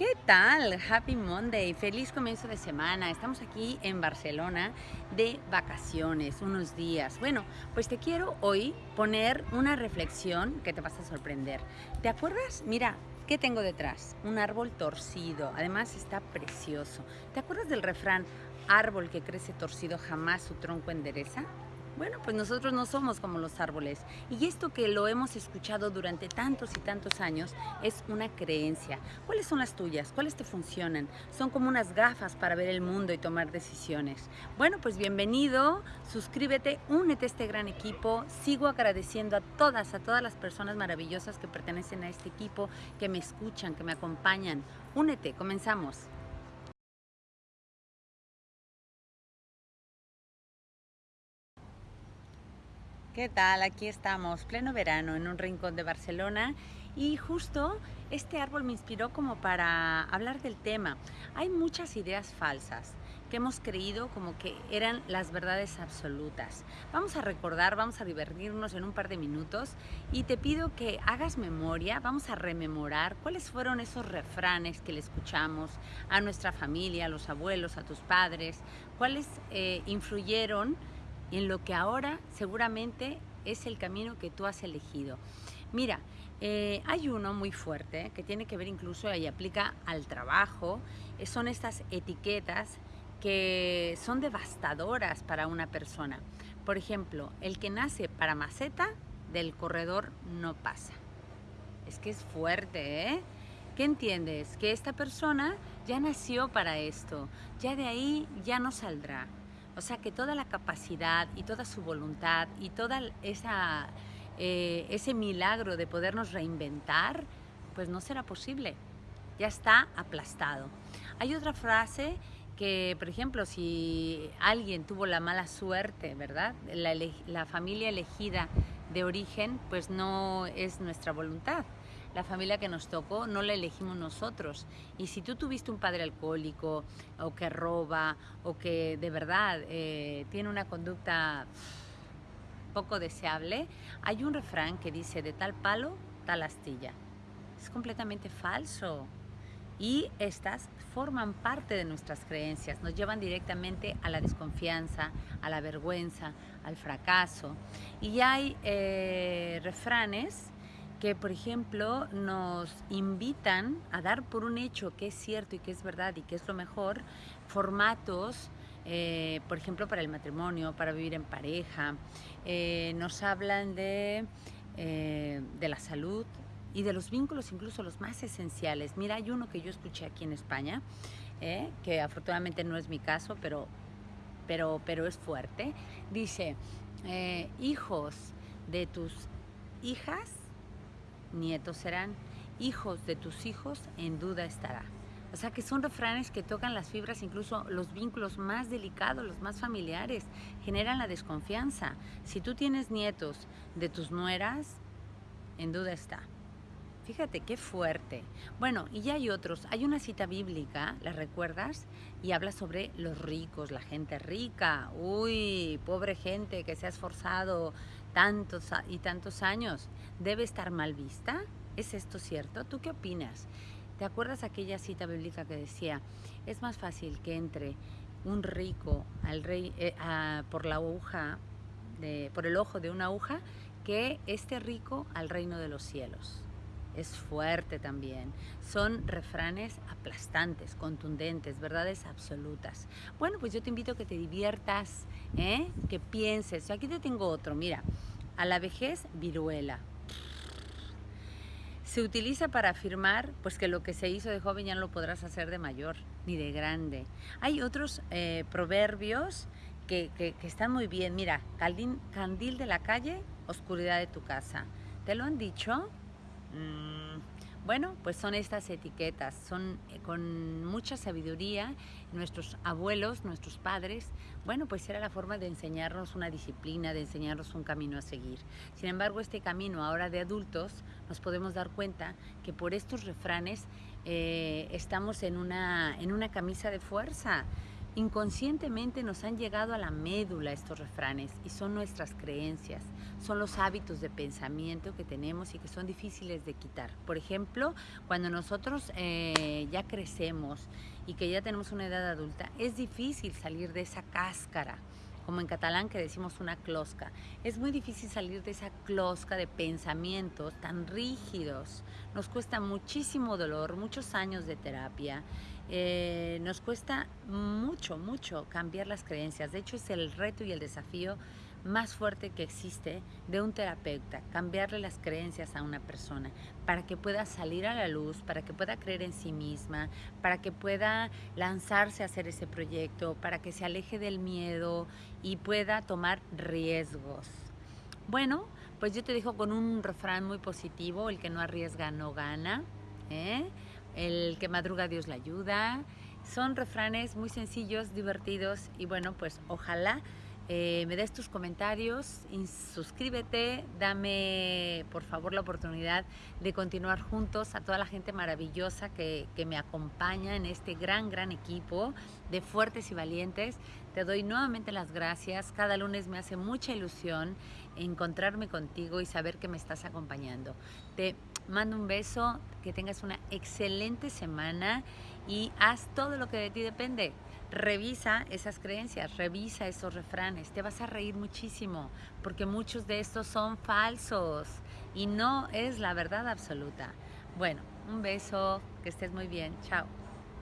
¿Qué tal? Happy Monday, feliz comienzo de semana. Estamos aquí en Barcelona de vacaciones, unos días. Bueno, pues te quiero hoy poner una reflexión que te vas a sorprender. ¿Te acuerdas? Mira, ¿qué tengo detrás? Un árbol torcido, además está precioso. ¿Te acuerdas del refrán, árbol que crece torcido jamás su tronco endereza? Bueno, pues nosotros no somos como los árboles. Y esto que lo hemos escuchado durante tantos y tantos años es una creencia. ¿Cuáles son las tuyas? ¿Cuáles te funcionan? Son como unas gafas para ver el mundo y tomar decisiones. Bueno, pues bienvenido, suscríbete, únete a este gran equipo. Sigo agradeciendo a todas, a todas las personas maravillosas que pertenecen a este equipo, que me escuchan, que me acompañan. Únete, comenzamos. ¿Qué tal? Aquí estamos, pleno verano, en un rincón de Barcelona y justo este árbol me inspiró como para hablar del tema. Hay muchas ideas falsas que hemos creído como que eran las verdades absolutas. Vamos a recordar, vamos a divertirnos en un par de minutos y te pido que hagas memoria, vamos a rememorar cuáles fueron esos refranes que le escuchamos a nuestra familia, a los abuelos, a tus padres, cuáles eh, influyeron en lo que ahora seguramente es el camino que tú has elegido. Mira, eh, hay uno muy fuerte que tiene que ver incluso y aplica al trabajo, eh, son estas etiquetas que son devastadoras para una persona. Por ejemplo, el que nace para maceta, del corredor no pasa. Es que es fuerte, ¿eh? ¿Qué entiendes? Que esta persona ya nació para esto, ya de ahí ya no saldrá. O sea que toda la capacidad y toda su voluntad y toda esa, eh, ese milagro de podernos reinventar, pues no será posible. Ya está aplastado. Hay otra frase que, por ejemplo, si alguien tuvo la mala suerte, ¿verdad? La, la familia elegida de origen, pues no es nuestra voluntad la familia que nos tocó no la elegimos nosotros. Y si tú tuviste un padre alcohólico o que roba o que de verdad eh, tiene una conducta poco deseable, hay un refrán que dice de tal palo, tal astilla. Es completamente falso. Y estas forman parte de nuestras creencias, nos llevan directamente a la desconfianza, a la vergüenza, al fracaso. Y hay eh, refranes que, por ejemplo, nos invitan a dar por un hecho que es cierto y que es verdad y que es lo mejor, formatos, eh, por ejemplo, para el matrimonio, para vivir en pareja. Eh, nos hablan de, eh, de la salud y de los vínculos, incluso los más esenciales. Mira, hay uno que yo escuché aquí en España, que afortunadamente no es mi caso, pero, pero, pero es fuerte. Dice, hijos de tus hijas nietos serán, hijos de tus hijos en duda estará. O sea que son refranes que tocan las fibras, incluso los vínculos más delicados, los más familiares, generan la desconfianza. Si tú tienes nietos de tus nueras, en duda está. Fíjate qué fuerte. Bueno, y ya hay otros. Hay una cita bíblica, ¿la recuerdas? Y habla sobre los ricos, la gente rica. Uy, pobre gente que se ha esforzado tantos y tantos años, ¿debe estar mal vista? ¿Es esto cierto? ¿Tú qué opinas? ¿Te acuerdas aquella cita bíblica que decía, es más fácil que entre un rico al rey, eh, por la aguja, de, por el ojo de una aguja, que este rico al reino de los cielos? Es fuerte también. Son refranes aplastantes, contundentes, verdades absolutas. Bueno, pues yo te invito a que te diviertas, ¿eh? que pienses. Aquí te tengo otro, mira. A la vejez, viruela. Se utiliza para afirmar pues, que lo que se hizo de joven ya no lo podrás hacer de mayor ni de grande. Hay otros eh, proverbios que, que, están muy bien. Mira, candil de la calle, oscuridad de tu casa. ¿Te lo han dicho? Mm, bueno, pues son estas etiquetas, son eh, con mucha sabiduría. Nuestros abuelos, nuestros padres, bueno, pues era la forma de enseñarnos una disciplina, de enseñarnos un camino a seguir. Sin embargo, este camino ahora de adultos, nos podemos dar cuenta que por estos refranes eh, estamos en una, en una camisa de fuerza. Inconscientemente nos han llegado a la médula estos refranes y son nuestras creencias, son los hábitos de pensamiento que tenemos y que son difíciles de quitar. Por ejemplo, cuando nosotros eh, ya crecemos y que ya tenemos una edad adulta, es difícil salir de esa cáscara como en catalán que decimos una closca. Es muy difícil salir de esa closca de pensamientos tan rígidos. Nos cuesta muchísimo dolor, muchos años de terapia. Eh, nos cuesta mucho, mucho cambiar las creencias. De hecho, es el reto y el desafío más fuerte que existe de un terapeuta, cambiarle las creencias a una persona para que pueda salir a la luz, para que pueda creer en sí misma, para que pueda lanzarse a hacer ese proyecto, para que se aleje del miedo y pueda tomar riesgos. Bueno, pues yo te dejo con un refrán muy positivo, el que no arriesga no gana, ¿eh? el que madruga Dios le ayuda. Son refranes muy sencillos, divertidos y bueno, pues ojalá eh, me des tus comentarios, suscríbete, dame por favor la oportunidad de continuar juntos a toda la gente maravillosa que, que me acompaña en este gran, gran equipo de fuertes y valientes. Te doy nuevamente las gracias. Cada lunes me hace mucha ilusión encontrarme contigo y saber que me estás acompañando. Te mando un beso, que tengas una excelente semana y haz todo lo que de ti depende. Revisa esas creencias, revisa esos refranes, te vas a reír muchísimo porque muchos de estos son falsos y no es la verdad absoluta. Bueno, un beso, que estés muy bien, chao.